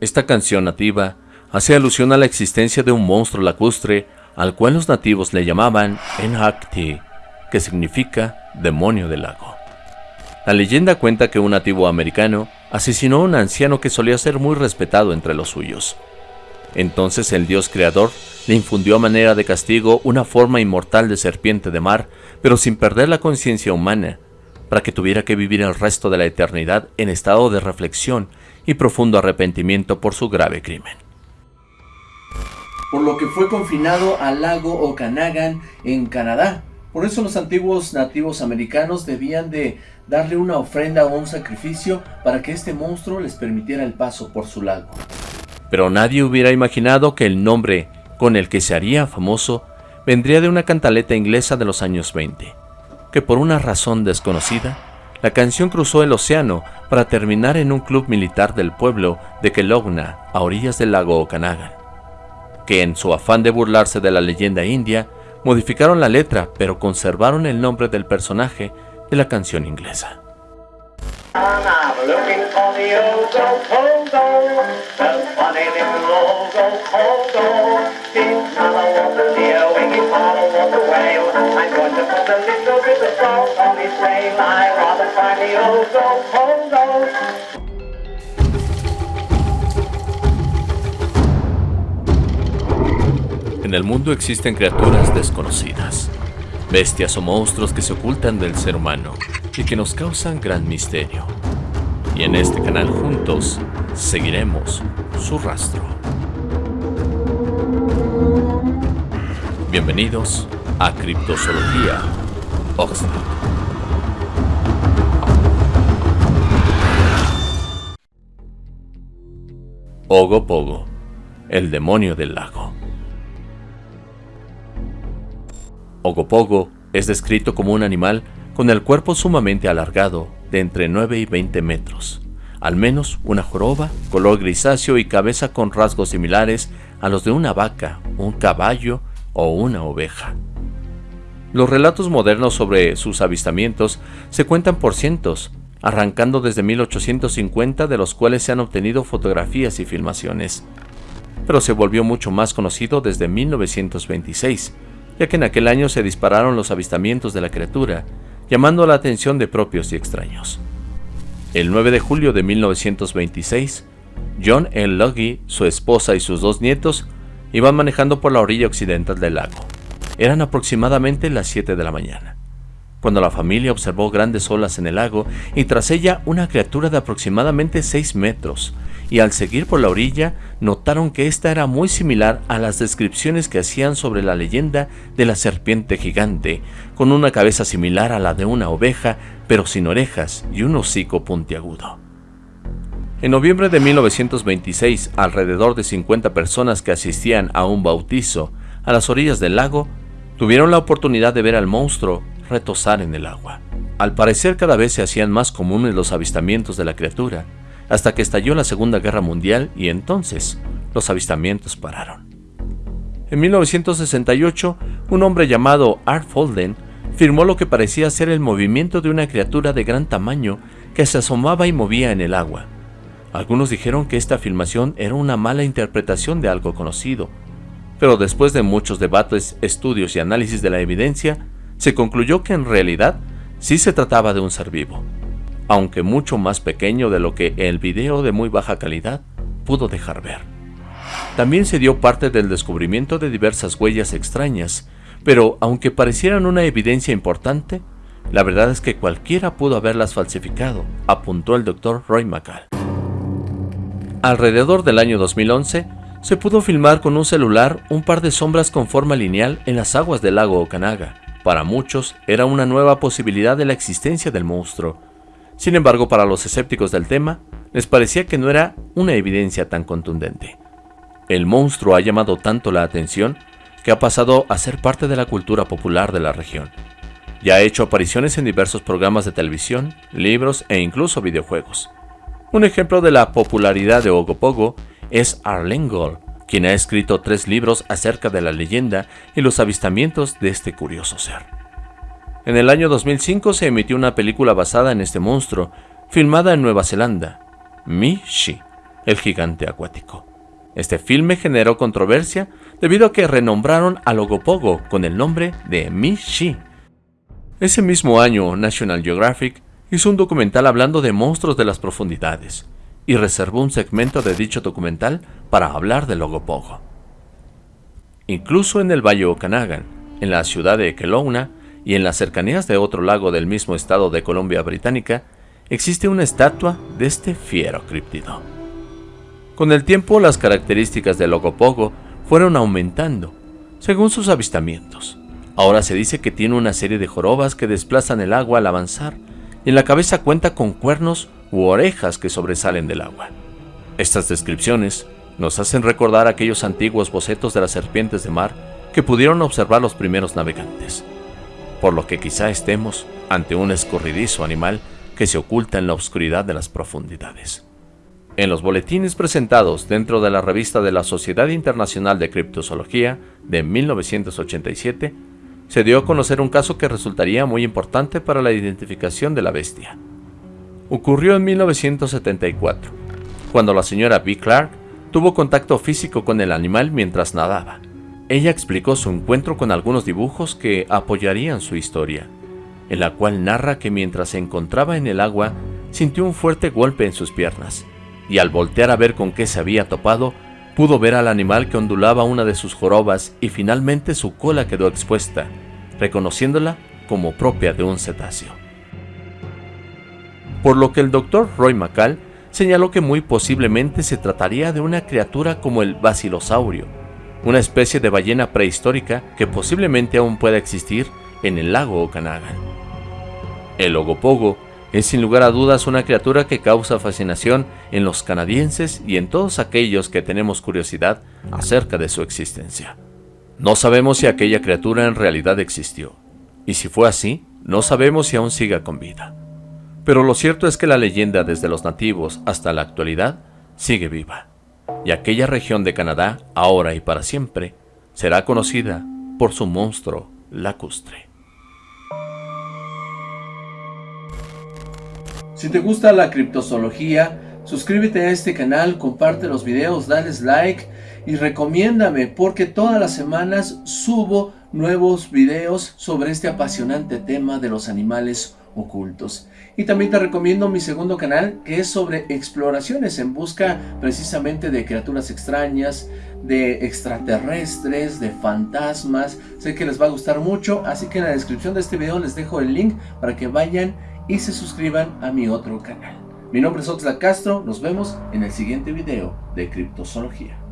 Esta canción nativa hace alusión a la existencia de un monstruo lacustre al cual los nativos le llamaban Enhakti, que significa demonio del lago. La leyenda cuenta que un nativo americano asesinó a un anciano que solía ser muy respetado entre los suyos. Entonces el dios creador le infundió a manera de castigo una forma inmortal de serpiente de mar, pero sin perder la conciencia humana, para que tuviera que vivir el resto de la eternidad en estado de reflexión y profundo arrepentimiento por su grave crimen. Por lo que fue confinado al lago Okanagan en Canadá. Por eso los antiguos nativos americanos debían de darle una ofrenda o un sacrificio para que este monstruo les permitiera el paso por su lago. Pero nadie hubiera imaginado que el nombre con el que se haría famoso vendría de una cantaleta inglesa de los años 20, que por una razón desconocida, la canción cruzó el océano para terminar en un club militar del pueblo de Kelowna, a orillas del lago Okanagan, que en su afán de burlarse de la leyenda india, modificaron la letra pero conservaron el nombre del personaje de la canción inglesa. En el mundo existen criaturas desconocidas, bestias o monstruos que se ocultan del ser humano y que nos causan gran misterio. Y en este canal juntos seguiremos su rastro. Bienvenidos a Criptozoología Oxford. Ogopogo, el demonio del lago. Ogopogo es descrito como un animal con el cuerpo sumamente alargado, de entre 9 y 20 metros, al menos una joroba, color grisáceo y cabeza con rasgos similares a los de una vaca, un caballo o una oveja. Los relatos modernos sobre sus avistamientos se cuentan por cientos, arrancando desde 1850 de los cuales se han obtenido fotografías y filmaciones. Pero se volvió mucho más conocido desde 1926, ya que en aquel año se dispararon los avistamientos de la criatura, llamando la atención de propios y extraños. El 9 de julio de 1926, John L. Luggy, su esposa y sus dos nietos iban manejando por la orilla occidental del lago. Eran aproximadamente las 7 de la mañana, cuando la familia observó grandes olas en el lago y tras ella una criatura de aproximadamente 6 metros, y al seguir por la orilla notaron que esta era muy similar a las descripciones que hacían sobre la leyenda de la serpiente gigante, con una cabeza similar a la de una oveja, pero sin orejas y un hocico puntiagudo. En noviembre de 1926, alrededor de 50 personas que asistían a un bautizo a las orillas del lago tuvieron la oportunidad de ver al monstruo retosar en el agua. Al parecer cada vez se hacían más comunes los avistamientos de la criatura, hasta que estalló la Segunda Guerra Mundial y entonces los avistamientos pararon. En 1968, un hombre llamado Art Folden firmó lo que parecía ser el movimiento de una criatura de gran tamaño que se asomaba y movía en el agua. Algunos dijeron que esta filmación era una mala interpretación de algo conocido, pero después de muchos debates, estudios y análisis de la evidencia, se concluyó que en realidad sí se trataba de un ser vivo aunque mucho más pequeño de lo que el video de muy baja calidad pudo dejar ver. También se dio parte del descubrimiento de diversas huellas extrañas, pero aunque parecieran una evidencia importante, la verdad es que cualquiera pudo haberlas falsificado, apuntó el doctor Roy McCall. Alrededor del año 2011, se pudo filmar con un celular un par de sombras con forma lineal en las aguas del lago Okanaga. Para muchos, era una nueva posibilidad de la existencia del monstruo, sin embargo, para los escépticos del tema, les parecía que no era una evidencia tan contundente. El monstruo ha llamado tanto la atención que ha pasado a ser parte de la cultura popular de la región. Ya ha hecho apariciones en diversos programas de televisión, libros e incluso videojuegos. Un ejemplo de la popularidad de Ogopogo es Arlengol, quien ha escrito tres libros acerca de la leyenda y los avistamientos de este curioso ser. En el año 2005 se emitió una película basada en este monstruo, filmada en Nueva Zelanda, Mi-Shi, el gigante acuático. Este filme generó controversia debido a que renombraron a Logopogo con el nombre de Mi-Shi. Ese mismo año, National Geographic hizo un documental hablando de monstruos de las profundidades y reservó un segmento de dicho documental para hablar de Logopogo. Incluso en el Valle Okanagan, en la ciudad de Kelowna y en las cercanías de otro lago del mismo estado de Columbia Británica, existe una estatua de este fiero críptido. Con el tiempo, las características del Logopogo fueron aumentando, según sus avistamientos. Ahora se dice que tiene una serie de jorobas que desplazan el agua al avanzar, y en la cabeza cuenta con cuernos u orejas que sobresalen del agua. Estas descripciones nos hacen recordar aquellos antiguos bocetos de las serpientes de mar que pudieron observar los primeros navegantes, por lo que quizá estemos ante un escurridizo animal que se oculta en la oscuridad de las profundidades. En los boletines presentados dentro de la revista de la Sociedad Internacional de Criptozoología de 1987, se dio a conocer un caso que resultaría muy importante para la identificación de la bestia. Ocurrió en 1974, cuando la señora B. Clark tuvo contacto físico con el animal mientras nadaba. Ella explicó su encuentro con algunos dibujos que apoyarían su historia, en la cual narra que mientras se encontraba en el agua, sintió un fuerte golpe en sus piernas, y al voltear a ver con qué se había topado, pudo ver al animal que ondulaba una de sus jorobas y finalmente su cola quedó expuesta, reconociéndola como propia de un cetáceo. Por lo que el doctor Roy McCall señaló que muy posiblemente se trataría de una criatura como el basilosaurio, una especie de ballena prehistórica que posiblemente aún pueda existir en el lago Okanagan. El ogopogo es sin lugar a dudas una criatura que causa fascinación en los canadienses y en todos aquellos que tenemos curiosidad acerca de su existencia. No sabemos si aquella criatura en realidad existió, y si fue así, no sabemos si aún siga con vida. Pero lo cierto es que la leyenda desde los nativos hasta la actualidad sigue viva, y aquella región de Canadá, ahora y para siempre, será conocida por su monstruo lacustre. Si te gusta la criptozoología, suscríbete a este canal, comparte los videos, dale like y recomiéndame porque todas las semanas subo nuevos videos sobre este apasionante tema de los animales ocultos. Y también te recomiendo mi segundo canal que es sobre exploraciones en busca precisamente de criaturas extrañas, de extraterrestres, de fantasmas. Sé que les va a gustar mucho, así que en la descripción de este video les dejo el link para que vayan y se suscriban a mi otro canal. Mi nombre es Oxla Castro, nos vemos en el siguiente video de Criptozoología.